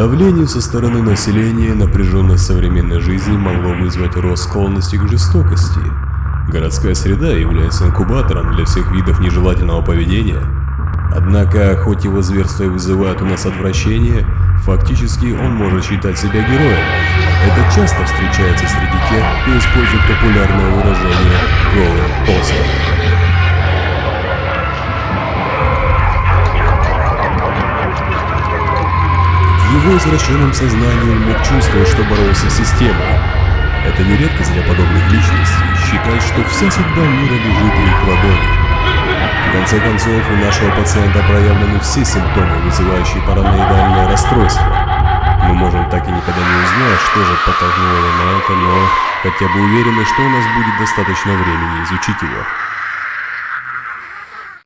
Давление со стороны населения, напряженность современной жизни могло вызвать рост склонности к жестокости. Городская среда является инкубатором для всех видов нежелательного поведения. Однако, хоть его зверства и вызывают у нас отвращение, фактически он может считать себя героем. Это часто встречается среди тех, кто использует популярное выражение «голым его извращенном сознании он мог чувствовать, что боролся с системой. Это не редкость для подобных личностей, считать, что вся судьба мира лежит в их ладони. В конце концов, у нашего пациента проявлены все симптомы, вызывающие параноидальное расстройство. Мы можем так и никогда не узнать, что же подтолкнуло его на это, но хотя бы уверены, что у нас будет достаточно времени изучить его.